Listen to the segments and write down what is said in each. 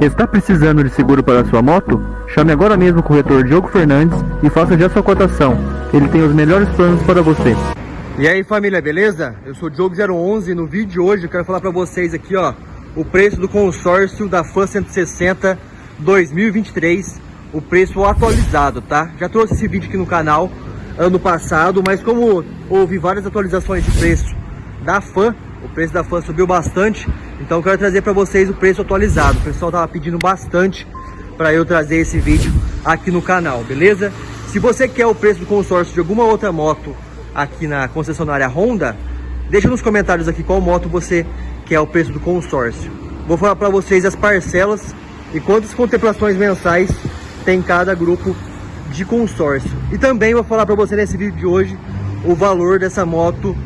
Está precisando de seguro para sua moto? Chame agora mesmo o corretor Diogo Fernandes e faça já sua cotação. Ele tem os melhores planos para você. E aí família, beleza? Eu sou o Diogo011 e no vídeo de hoje eu quero falar para vocês aqui ó o preço do consórcio da FAN 160 2023, o preço atualizado, tá? Já trouxe esse vídeo aqui no canal ano passado, mas como houve várias atualizações de preço da FAN, o preço da FAN subiu bastante, então eu quero trazer para vocês o preço atualizado. O pessoal tava pedindo bastante para eu trazer esse vídeo aqui no canal, beleza? Se você quer o preço do consórcio de alguma outra moto aqui na concessionária Honda, deixa nos comentários aqui qual moto você quer o preço do consórcio. Vou falar para vocês as parcelas e quantas contemplações mensais tem cada grupo de consórcio. E também vou falar para você nesse vídeo de hoje o valor dessa moto,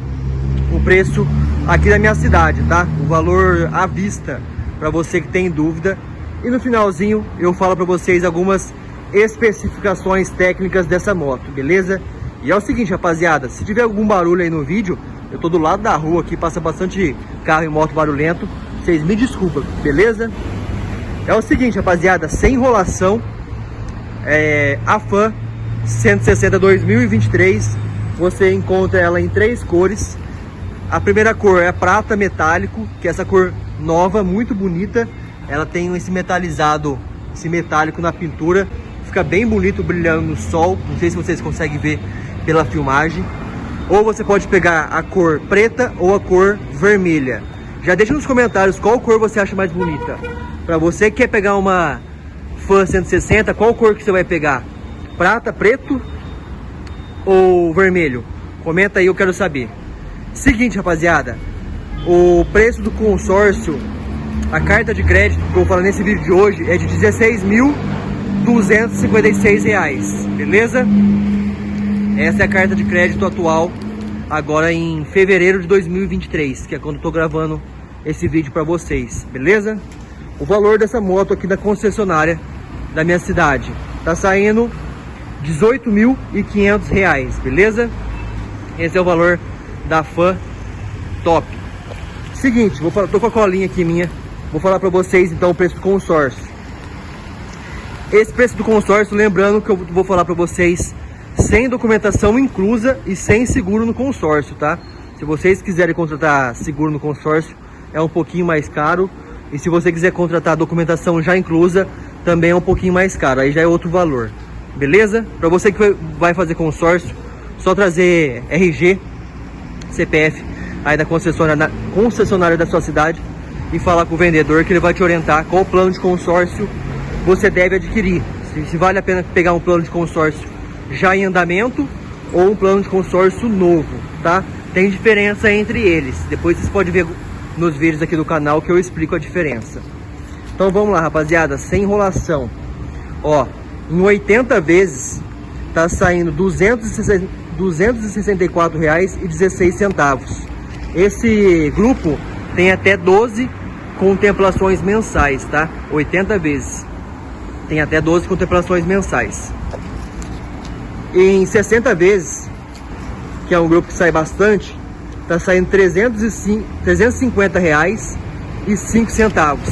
o preço aqui da minha cidade, tá? O valor à vista para você que tem dúvida. E no finalzinho eu falo para vocês algumas especificações técnicas dessa moto, beleza? E é o seguinte, rapaziada, se tiver algum barulho aí no vídeo, eu tô do lado da rua aqui, passa bastante carro e moto barulhento, vocês me desculpem, beleza? É o seguinte, rapaziada, sem enrolação, é, a FAN 160 2023, você encontra ela em três cores. A primeira cor é prata metálico, que é essa cor nova, muito bonita. Ela tem esse metalizado, esse metálico na pintura. Fica bem bonito brilhando no sol. Não sei se vocês conseguem ver pela filmagem. Ou você pode pegar a cor preta ou a cor vermelha. Já deixa nos comentários qual cor você acha mais bonita. Para você que quer pegar uma Fan 160, qual cor que você vai pegar? Prata, preto ou vermelho? Comenta aí, eu quero saber. Seguinte, rapaziada. O preço do consórcio, a carta de crédito que eu vou falar nesse vídeo de hoje é de R$16.256, beleza? Essa é a carta de crédito atual, agora em fevereiro de 2023, que é quando eu tô gravando esse vídeo para vocês, beleza? O valor dessa moto aqui da concessionária da minha cidade tá saindo 18.500 reais, beleza? Esse é o valor da fã top. Seguinte, vou falar, tô com a colinha aqui minha, vou falar para vocês então o preço do consórcio. Esse preço do consórcio, lembrando que eu vou falar para vocês sem documentação inclusa e sem seguro no consórcio, tá? Se vocês quiserem contratar seguro no consórcio, é um pouquinho mais caro. E se você quiser contratar documentação já inclusa, também é um pouquinho mais caro. Aí já é outro valor. Beleza? Para você que vai fazer consórcio, só trazer RG, CPF aí da concessionária, concessionária da sua cidade e falar com o vendedor que ele vai te orientar qual plano de consórcio você deve adquirir. Se, se vale a pena pegar um plano de consórcio já em andamento ou um plano de consórcio novo, tá? Tem diferença entre eles. Depois vocês podem ver nos vídeos aqui do canal que eu explico a diferença. Então vamos lá, rapaziada, sem enrolação. Ó, em 80 vezes tá saindo R$ 264,16. Esse grupo tem até 12 contemplações mensais, tá? 80 vezes. Tem até 12 contemplações mensais em 60 vezes, que é um grupo que sai bastante, tá saindo 305, 350 reais e 5 centavos,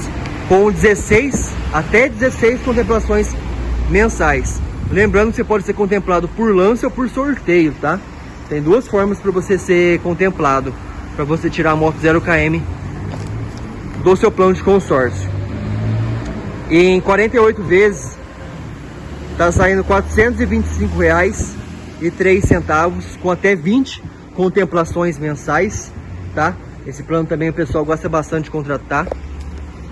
com 16 até 16 contemplações mensais. Lembrando que você pode ser contemplado por lance ou por sorteio, tá? Tem duas formas para você ser contemplado, para você tirar a moto 0 km do seu plano de consórcio. Em 48 vezes Tá saindo R$ reais e três centavos com até 20 contemplações mensais, tá? Esse plano também o pessoal gosta bastante de contratar.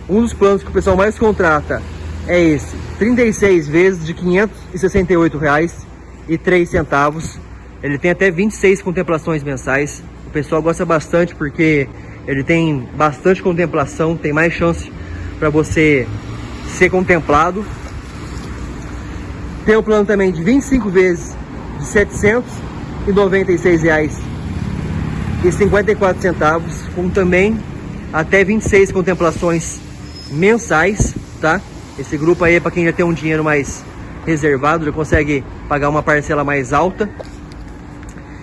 Um dos planos que o pessoal mais contrata é esse, 36 vezes de R$ reais e três centavos. Ele tem até 26 contemplações mensais. O pessoal gosta bastante porque ele tem bastante contemplação, tem mais chance para você ser contemplado tem o plano também de 25 vezes de 796 reais e 54 centavos, com também até 26 contemplações mensais, tá? Esse grupo aí é para quem já tem um dinheiro mais reservado, já consegue pagar uma parcela mais alta.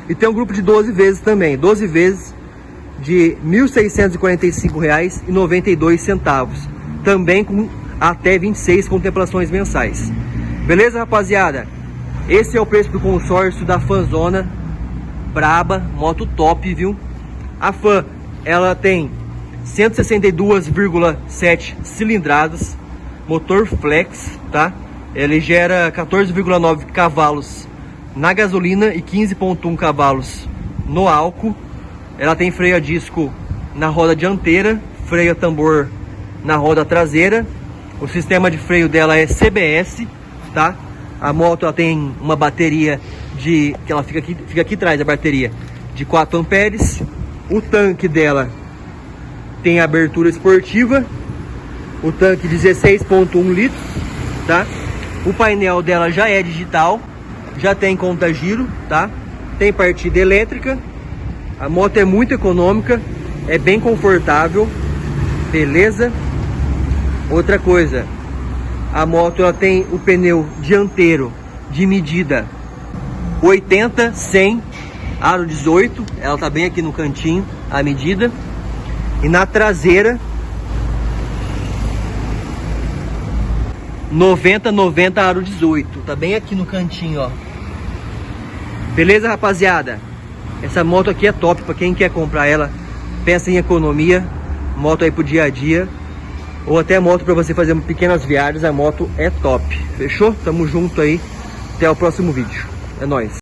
E tem um grupo de 12 vezes também, 12 vezes de R$ 1.645,92, também com até 26 contemplações mensais. Beleza, rapaziada? Esse é o preço do consórcio da Fanzona Braba, moto top, viu? A Fan, ela tem 162,7 cilindradas, motor flex, tá? Ele gera 14,9 cavalos na gasolina e 15,1 cavalos no álcool. Ela tem freio a disco na roda dianteira, freio a tambor na roda traseira. O sistema de freio dela é CBS, tá? A moto ela tem uma bateria de que ela fica aqui, fica aqui atrás a bateria de 4 amperes. O tanque dela tem abertura esportiva. O tanque 16.1 litros, tá? O painel dela já é digital, já tem conta giro, tá? Tem partida elétrica. A moto é muito econômica, é bem confortável, beleza? Outra coisa, a moto ela tem o pneu dianteiro de medida 80, 100, aro 18, ela tá bem aqui no cantinho a medida. E na traseira 90, 90, aro 18. Tá bem aqui no cantinho, ó. Beleza, rapaziada? Essa moto aqui é top para quem quer comprar ela. Pensa em economia, moto aí pro dia a dia. Ou até moto para você fazer pequenas viagens, a moto é top. Fechou? Tamo junto aí. Até o próximo vídeo. É nóis.